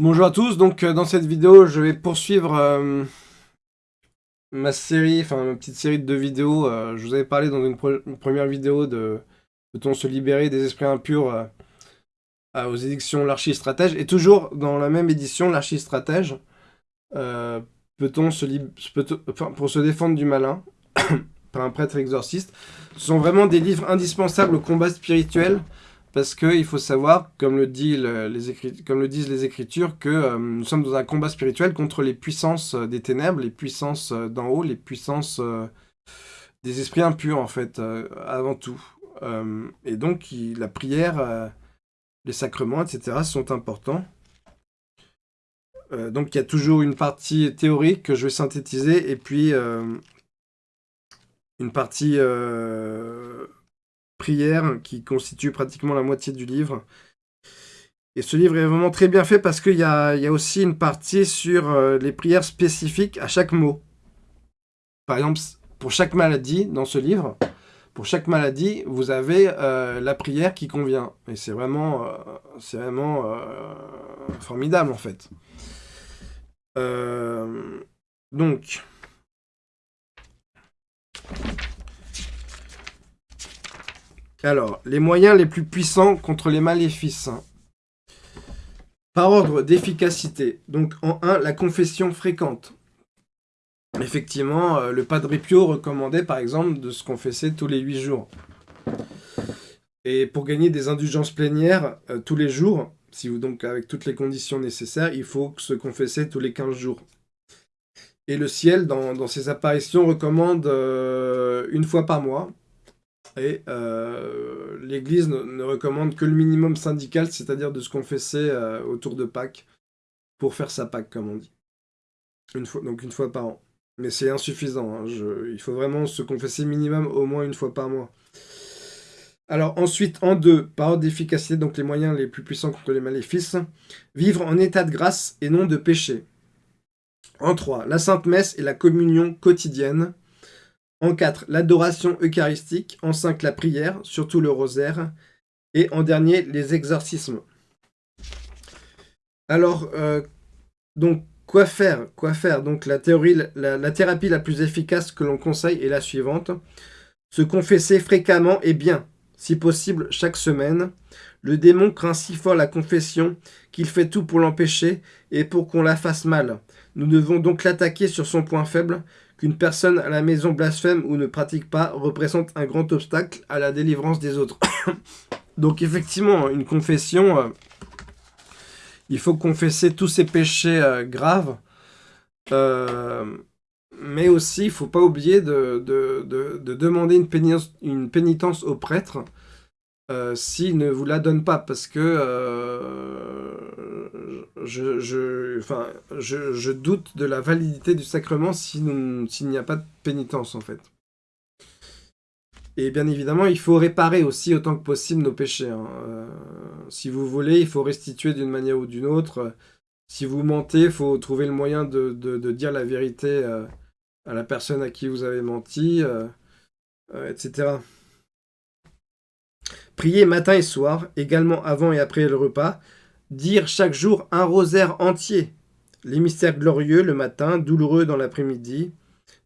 Bonjour à tous, donc euh, dans cette vidéo je vais poursuivre euh, ma série, enfin ma petite série de deux vidéos. Euh, je vous avais parlé dans une, première vidéo de Peut-on se libérer des esprits impurs aux éditions L'Archi-Stratège. Et toujours dans la même édition, L'Archi-Stratège, Peut-on pour se défendre du malin par un prêtre exorciste. Ce sont vraiment des livres indispensables au combat spirituel parce qu'il faut savoir, comme le, disent les Écritures, que euh, nous sommes dans un combat spirituel contre les puissances euh, des ténèbres, les puissances euh, d'en haut, les puissances des esprits impurs, en fait, avant tout. et donc, la prière, les sacrements, etc., sont importants. donc, il y a toujours une partie théorique que je vais synthétiser, et puis une partie prière qui constitue pratiquement la moitié du livre. Et ce livre est vraiment très bien fait parce qu'il y, a, aussi une partie sur euh, les prières spécifiques à chaque mot. Par exemple, pour chaque maladie dans ce livre, pour chaque maladie, vous avez euh, la prière qui convient. Et c'est vraiment, euh, c'est vraiment formidable en fait. donc, Alors, les moyens les plus puissants contre les maléfices. Par ordre d'efficacité. Donc, en 1, la confession fréquente. Effectivement, euh, le Padre Pio recommandait, par exemple, de se confesser tous les 8 jours. Et pour gagner des indulgences plénières euh, tous les jours, si vous donc avec toutes les conditions nécessaires, il faut se confesser tous les 15 jours. Et le ciel, dans, ses apparitions, recommande euh, une fois par mois, et euh, l'Église ne, recommande que le minimum syndical, c'est-à-dire de se confesser euh, autour de Pâques, pour faire sa Pâques, comme on dit. Une fois, donc une fois par an. Mais c'est insuffisant, hein, il faut vraiment se confesser minimum au moins une fois par mois. Alors ensuite, en deux, par ordre d'efficacité, donc les moyens les plus puissants contre les maléfices, vivre en état de grâce et non de péché. En trois, la Sainte Messe et la communion quotidienne. En 4, l'adoration eucharistique. En 5, la prière, surtout le rosaire. Et en dernier, les exorcismes. Alors, euh, donc, quoi faire Quoi faire? Donc, la, théorie, la, thérapie la plus efficace que l'on conseille est la suivante. Se confesser fréquemment et bien, si possible chaque semaine. Le démon craint si fort la confession qu'il fait tout pour l'empêcher et pour qu'on la fasse mal. Nous devons donc l'attaquer sur son point faible, qu'une personne à la maison blasphème ou ne pratique pas représente un grand obstacle à la délivrance des autres. Donc effectivement, une confession, euh, il faut confesser tous ses péchés euh, graves, euh, mais aussi il ne faut pas oublier de, demander une pénitence, une pénitence au prêtre s'il ne vous la donne pas, parce que je, je, enfin, je, doute de la validité du sacrement s'il n'y a pas de pénitence, en fait. Et bien évidemment, il faut réparer aussi autant que possible nos péchés. Hein. Euh, si vous voulez, il faut restituer d'une manière ou d'une autre. Si vous mentez, il faut trouver le moyen de, dire la vérité euh, à la personne à qui vous avez menti, euh, etc. Prier matin et soir, également avant et après le repas, Dire chaque jour un rosaire entier. Les mystères glorieux le matin, douloureux dans l'après-midi,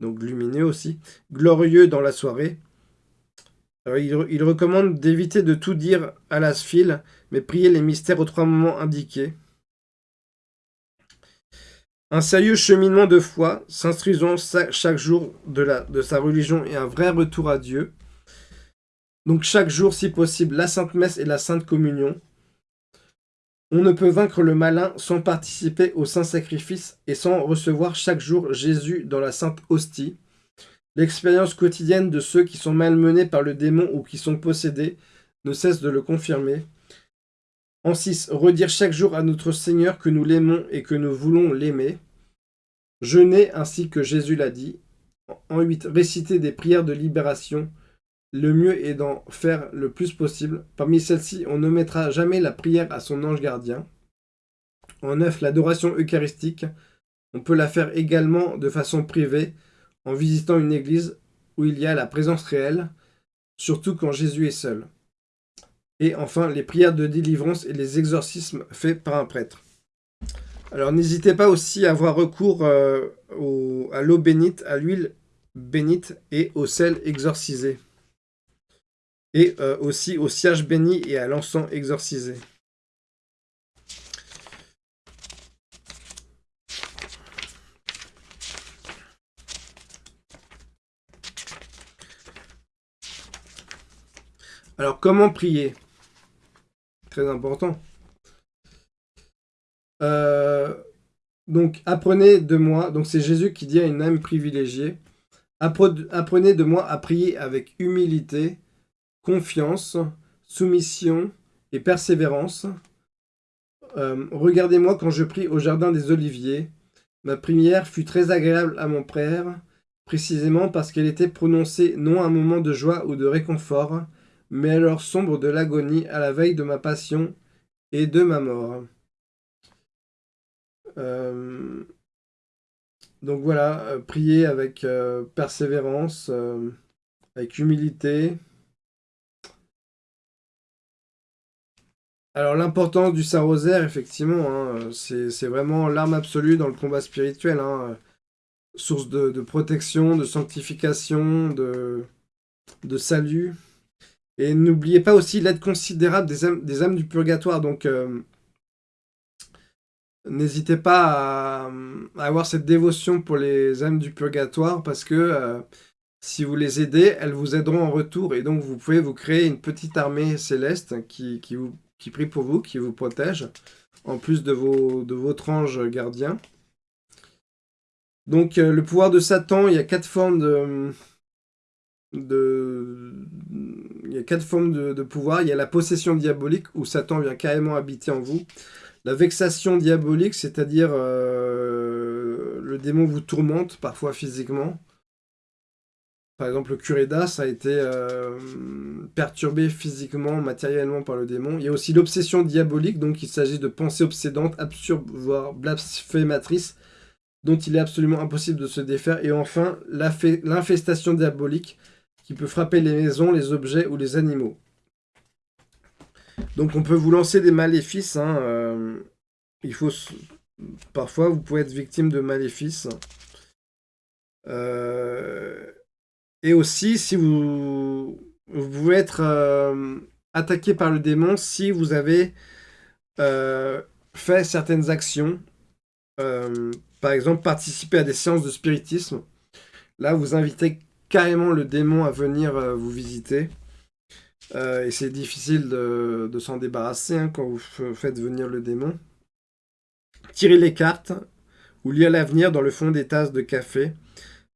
donc lumineux aussi, glorieux dans la soirée. il, recommande d'éviter de tout dire à la sphile, mais prier les mystères aux trois moments indiqués. Un sérieux cheminement de foi, s'instruisant chaque jour de, la, de sa religion et un vrai retour à Dieu. Donc chaque jour, si possible, la Sainte Messe et la Sainte Communion. On ne peut vaincre le malin sans participer au saint sacrifice et sans recevoir chaque jour Jésus dans la sainte hostie. L'expérience quotidienne de ceux qui sont malmenés par le démon ou qui sont possédés ne cesse de le confirmer. En 6. Redire chaque jour à notre Seigneur que nous l'aimons et que nous voulons l'aimer. Jeûner ainsi que Jésus l'a dit. En 8. Réciter des prières de libération le mieux est d'en faire le plus possible. Parmi celles-ci, on ne mettra jamais la prière à son ange gardien. En neuf, l'adoration eucharistique. On peut la faire également de façon privée, en visitant une église où il y a la présence réelle, surtout quand Jésus est seul. Et enfin, les prières de délivrance et les exorcismes faits par un prêtre. Alors n'hésitez pas aussi à avoir recours euh, à l'eau bénite, à l'huile bénite et au sel exorcisé. Et euh, aussi au cierge béni et à l'encens exorcisé. Alors, comment prier? Très important. Euh, donc, apprenez de moi, donc c'est Jésus qui dit à une âme privilégiée, apprenez de moi à prier avec humilité, confiance, soumission et persévérance. Euh, regardez-moi quand je prie au jardin des Oliviers. Ma prière fut très agréable à mon père, précisément parce qu'elle était prononcée non à un moment de joie ou de réconfort, mais à l'heure sombre de l'agonie, à la veille de ma passion et de ma mort. Euh, donc voilà, euh, prier avec persévérance, avec humilité. Alors l'importance du Saint-Rosaire, effectivement, hein, c'est vraiment l'arme absolue dans le combat spirituel. Hein, source de, protection, de sanctification, de, salut. Et n'oubliez pas aussi l'aide considérable des âmes, des âmes, du purgatoire. Donc, euh, n'hésitez pas à, avoir cette dévotion pour les âmes du purgatoire parce que euh, si vous les aidez, elles vous aideront en retour. Et donc, vous pouvez vous créer une petite armée céleste qui, vous, qui prie pour vous, qui vous protège, en plus de, vos, de votre ange gardien. Donc, euh, le pouvoir de Satan, il y a quatre formes de de... Il y a quatre formes de, pouvoir. Il y a la possession diabolique, où Satan vient carrément habiter en vous. La vexation diabolique, c'est-à-dire euh, le démon vous tourmente, parfois physiquement. Par exemple, le curé d'As a été euh, perturbé physiquement, matériellement par le démon. Il y a aussi l'obsession diabolique, donc il s'agit de pensées obsédantes, absurdes, voire blasphématrices, dont il est absolument impossible de se défaire. Et enfin, l'infestation diabolique, qui peut frapper les maisons, les objets ou les animaux. Donc on peut vous lancer des maléfices. Hein, euh, il faut Parfois, vous pouvez être victime de maléfices. Euh, et aussi, si vous, vous pouvez être euh, attaqué par le démon si vous avez fait certaines actions. par exemple, participer à des séances de spiritisme. Là, vous invitez carrément le démon à venir euh, vous visiter. Euh, et c'est difficile de, s'en débarrasser hein, quand vous faites venir le démon. Tirer les cartes ou lire l'avenir dans le fond des tasses de café.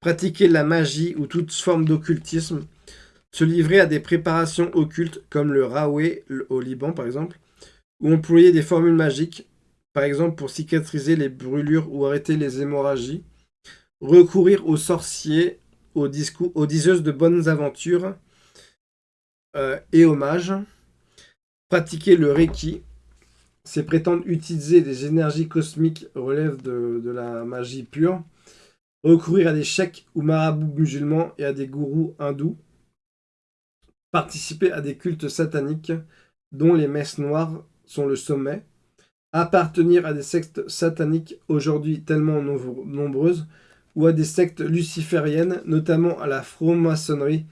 Pratiquer la magie ou toute forme d'occultisme. Se livrer à des préparations occultes comme le Raoué au Liban par exemple. Ou employer des formules magiques, par exemple pour cicatriser les brûlures ou arrêter les hémorragies. Recourir aux sorciers aux diseuses de bonnes aventures euh, et hommages. Pratiquer le Reiki, c'est prétendre utiliser des énergies cosmiques relève de, la magie pure. Recourir à des chèques ou marabouts musulmans et à des gourous hindous. Participer à des cultes sataniques dont les messes noires sont le sommet. Appartenir à des sectes sataniques aujourd'hui tellement nombreuses ou à des sectes lucifériennes, notamment à la franc-maçonnerie,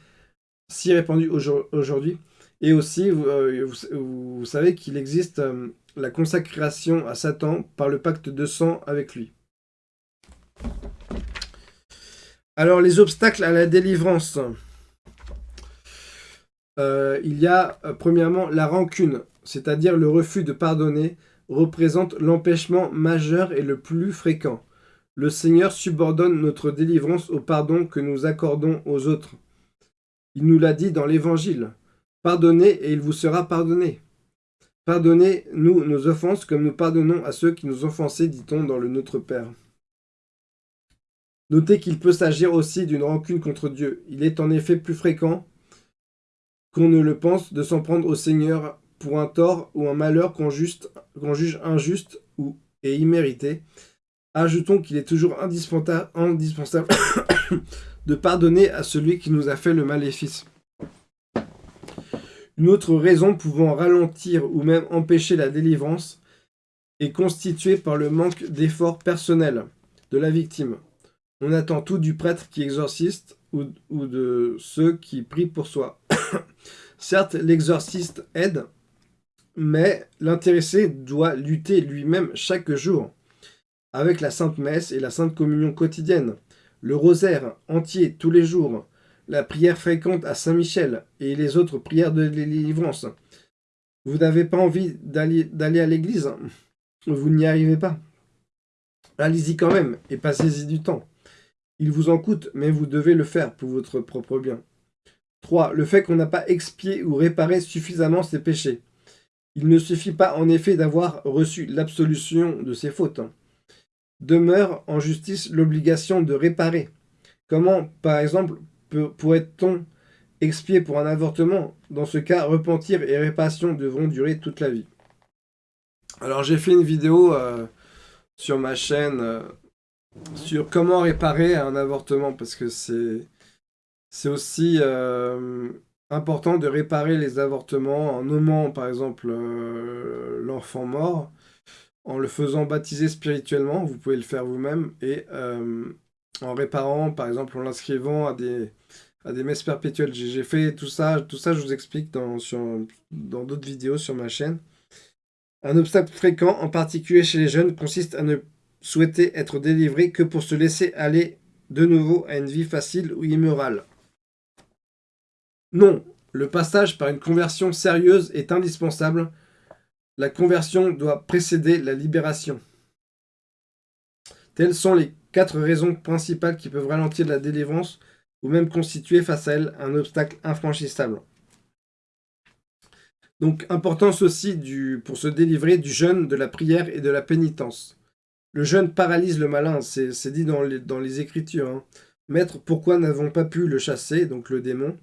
si répandue aujourd'hui. Et aussi, vous, euh, savez qu'il existe euh, la consacration à Satan par le pacte de sang avec lui. Alors, les obstacles à la délivrance. Euh, il y a, premièrement, la rancune, c'est-à-dire le refus de pardonner, représente l'empêchement majeur et le plus fréquent. Le Seigneur subordonne notre délivrance au pardon que nous accordons aux autres. Il nous l'a dit dans l'Évangile. Pardonnez et il vous sera pardonné. Pardonnez-nous nos offenses comme nous pardonnons à ceux qui nous offensaient, dit-on dans le Notre Père. Notez qu'il peut s'agir aussi d'une rancune contre Dieu. Il est en effet plus fréquent qu'on ne le pense de s'en prendre au Seigneur pour un tort ou un malheur qu'on juge injuste ou, et immérité, Ajoutons qu'il est toujours indispensable, de pardonner à celui qui nous a fait le maléfice. Une autre raison pouvant ralentir ou même empêcher la délivrance est constitué par le manque d'efforts personnels de la victime. On attend tout du prêtre qui exorciste ou, de ceux qui prient pour soi. Certes, l'exorciste aide, mais l'intéressé doit lutter lui-même chaque jour, avec la Sainte Messe et la Sainte Communion quotidienne, le rosaire entier tous les jours, la prière fréquente à Saint-Michel et les autres prières de délivrance. Vous n'avez pas envie d'aller à l'église? Vous n'y arrivez pas? Allez-y quand même et passez-y du temps. Il vous en coûte, mais vous devez le faire pour votre propre bien. 3. Le fait qu'on n'a pas expié ou réparé suffisamment ses péchés. Il ne suffit pas en effet d'avoir reçu l'absolution de ses fautes. Demeure en justice l'obligation de réparer. Comment, par exemple, pourrait-on expier pour un avortement? Dans ce cas, repentir et réparation devront durer toute la vie. Alors j'ai fait une vidéo euh, sur ma chaîne euh, sur comment réparer un avortement, parce que c'est aussi euh, important de réparer les avortements en nommant par exemple l'enfant mort, en le faisant baptiser spirituellement, vous pouvez le faire vous-même, et en réparant par exemple en l'inscrivant à des, à des messes perpétuelles. J'ai fait tout ça, tout ça je vous explique dans dans d'autres vidéos sur ma chaîne. Un obstacle fréquent, en particulier chez les jeunes, consiste à ne souhaiter être délivré que pour se laisser aller de nouveau à une vie facile ou immorale. Non, le passage par une conversion sérieuse est indispensable. La conversion doit précéder la libération. Telles sont les quatre raisons principales qui peuvent ralentir la délivrance ou même constituer face à elle un obstacle infranchissable. Donc, importance aussi du, pour se délivrer du jeûne, de la prière et de la pénitence. Le jeûne paralyse le malin, c'est dit dans les, Écritures. Hein. Maître, pourquoi n'avons pas pu le chasser, donc le démon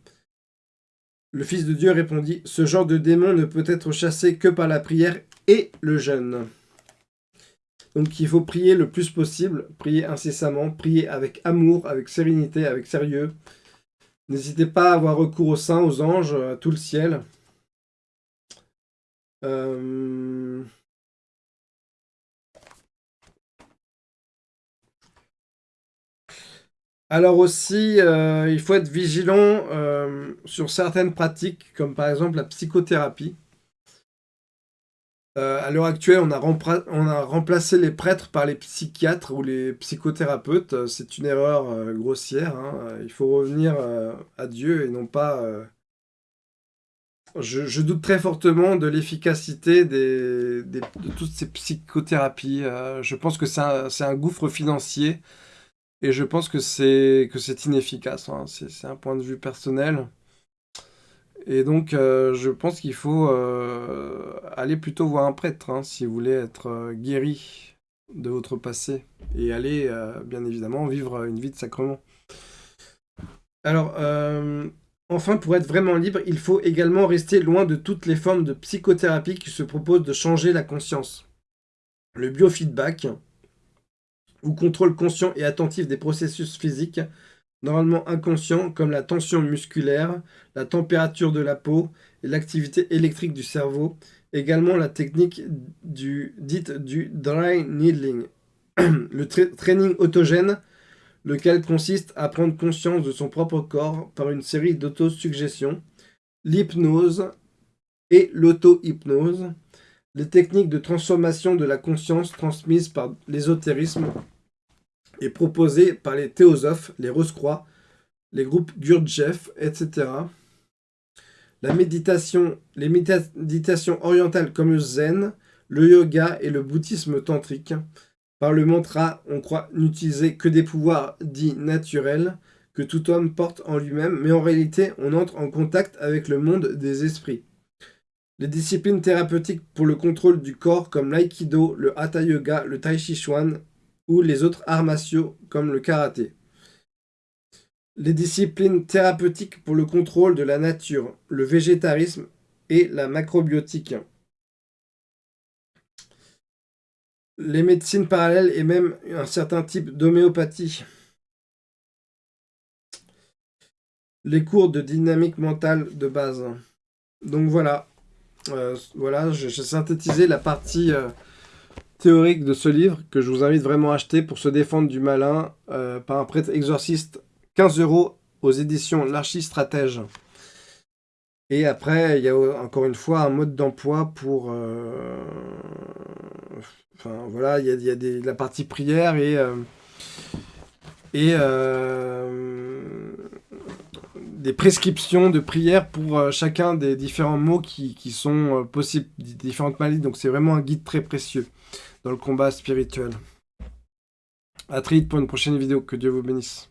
Le Fils de Dieu répondit, ce genre de démon ne peut être chassé que par la prière et le jeûne. Donc il faut prier le plus possible, prier incessamment, prier avec amour, avec sérénité, avec sérieux. N'hésitez pas à avoir recours aux saints, aux anges, à tout le ciel. Euh, alors aussi, euh, il faut être vigilant euh, sur certaines pratiques, comme par exemple la psychothérapie. à l'heure actuelle, on a, remplacé les prêtres par les psychiatres ou les psychothérapeutes. C'est une erreur grossière. Hein. Il faut revenir à Dieu et non pas je, doute très fortement de l'efficacité de toutes ces psychothérapies. Euh, je pense que c'est un, gouffre financier et je pense que c'est inefficace. Hein. C'est un point de vue personnel. Et donc, euh, je pense qu'il faut euh, aller plutôt voir un prêtre hein, si vous voulez être guéri de votre passé et aller, bien évidemment, vivre une vie de sacrement. Alors, Enfin, pour être vraiment libre, il faut également rester loin de toutes les formes de psychothérapie qui se proposent de changer la conscience. Le biofeedback, ou contrôle conscient et attentif des processus physiques, normalement inconscients comme la tension musculaire, la température de la peau et l'activité électrique du cerveau, également la technique du, dite du dry needling. Le training autogène lequel consiste à prendre conscience de son propre corps par une série d'autosuggestions, l'hypnose et l'auto-hypnose, les techniques de transformation de la conscience transmises par l'ésotérisme et proposées par les théosophes, les Rose-Croix, les groupes Gurdjieff, etc. La méditation, les méditations orientales comme le zen, le yoga et le bouddhisme tantrique, par le mantra, on croit n'utiliser que des pouvoirs dits naturels que tout homme porte en lui-même, mais en réalité, on entre en contact avec le monde des esprits. Les disciplines thérapeutiques pour le contrôle du corps comme l'aïkido, le hatha yoga, le tai chi chuan ou les autres arts martiaux comme le karaté. Les disciplines thérapeutiques pour le contrôle de la nature, le végétarisme et la macrobiotique. les médecines parallèles et même un certain type d'homéopathie. Les cours de dynamique mentale de base. Donc voilà. Euh, voilà, j'ai synthétisé la partie euh, théorique de ce livre que je vous invite vraiment à acheter pour se défendre du malin euh, par un prêtre exorciste. 15 euros aux éditions L'Archistratège. Et après, il y a encore une fois un mode d'emploi pour... Euh, enfin, voilà, il y a, la partie prière et... Euh, des prescriptions de prière pour chacun des différents mots qui, qui sont possibles, différentes maladies. Donc c'est vraiment un guide très précieux dans le combat spirituel. A très vite pour une prochaine vidéo. Que Dieu vous bénisse.